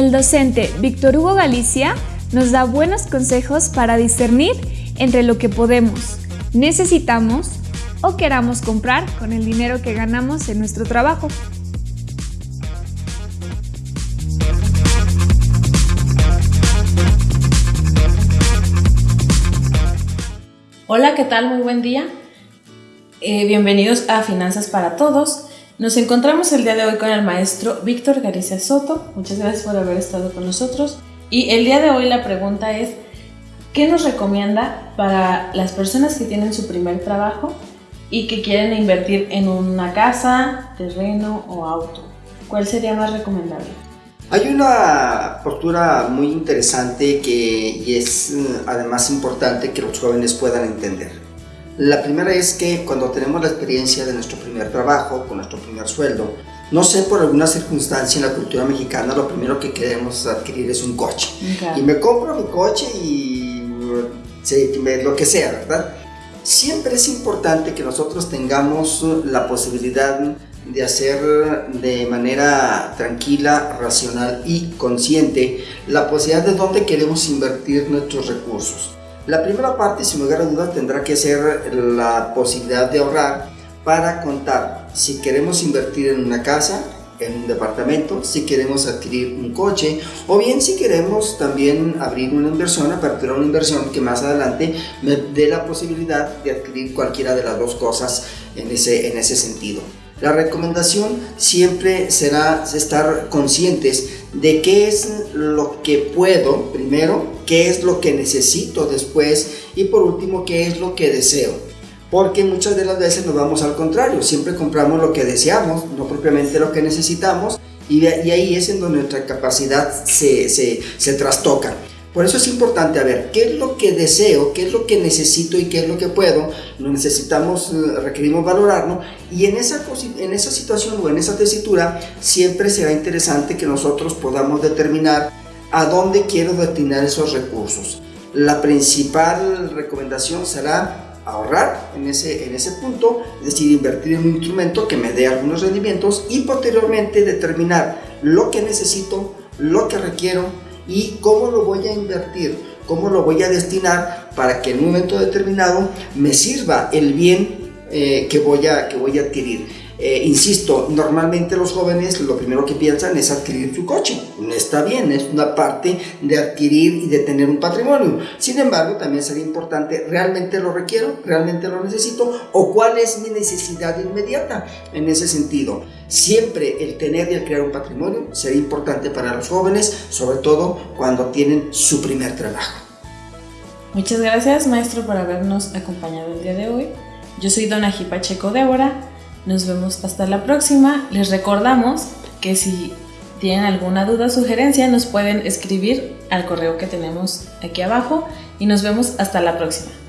el docente Víctor Hugo Galicia nos da buenos consejos para discernir entre lo que podemos, necesitamos o queramos comprar con el dinero que ganamos en nuestro trabajo. Hola, ¿qué tal? Muy buen día. Eh, bienvenidos a Finanzas para Todos. Nos encontramos el día de hoy con el maestro Víctor Garicia Soto. Muchas gracias por haber estado con nosotros. Y el día de hoy la pregunta es, ¿qué nos recomienda para las personas que tienen su primer trabajo y que quieren invertir en una casa, terreno o auto? ¿Cuál sería más recomendable? Hay una postura muy interesante que y es mm, además importante que los jóvenes puedan entender. La primera es que cuando tenemos la experiencia de nuestro primer trabajo, con nuestro primer sueldo, no sé, por alguna circunstancia en la cultura mexicana, lo primero que queremos adquirir es un coche. Y me compro mi coche y sí, lo que sea, ¿verdad? Siempre es importante que nosotros tengamos la posibilidad de hacer de manera tranquila, racional y consciente la posibilidad de dónde queremos invertir nuestros recursos. La primera parte, sin lugar a dudas, tendrá que ser la posibilidad de ahorrar para contar si queremos invertir en una casa, en un departamento, si queremos adquirir un coche o bien si queremos también abrir una inversión, aperturar una inversión que más adelante me dé la posibilidad de adquirir cualquiera de las dos cosas en ese, en ese sentido. La recomendación siempre será estar conscientes de qué es lo que puedo primero, qué es lo que necesito después y por último qué es lo que deseo. Porque muchas de las veces nos vamos al contrario, siempre compramos lo que deseamos, no propiamente lo que necesitamos y, ahí es en donde nuestra capacidad se, se, se trastoca. Por eso es importante a ver qué es lo que deseo, qué es lo que necesito y qué es lo que puedo. Lo necesitamos, eh, requerimos valorarlo y en esa, en esa situación o en esa tesitura siempre será interesante que nosotros podamos determinar a dónde quiero destinar esos recursos. La principal recomendación será ahorrar en ese, en ese punto, es decir, invertir en un instrumento que me dé algunos rendimientos y posteriormente determinar lo que necesito, lo que requiero y cómo lo voy a invertir, cómo lo voy a destinar para que en un momento determinado me sirva el bien eh, que, voy a, que voy a adquirir. Eh, insisto, normalmente los jóvenes lo primero que piensan es adquirir su coche. Está bien, es una parte de adquirir y de tener un patrimonio. Sin embargo, también sería importante, ¿realmente lo requiero? ¿Realmente lo necesito? ¿O cuál es mi necesidad inmediata en ese sentido? Siempre el tener y el crear un patrimonio sería importante para los jóvenes, sobre todo cuando tienen su primer trabajo. Muchas gracias, maestro, por habernos acompañado el día de hoy. Yo soy Dona Pacheco Débora nos vemos hasta la próxima. Les recordamos que si tienen alguna duda o sugerencia nos pueden escribir al correo que tenemos aquí abajo y nos vemos hasta la próxima.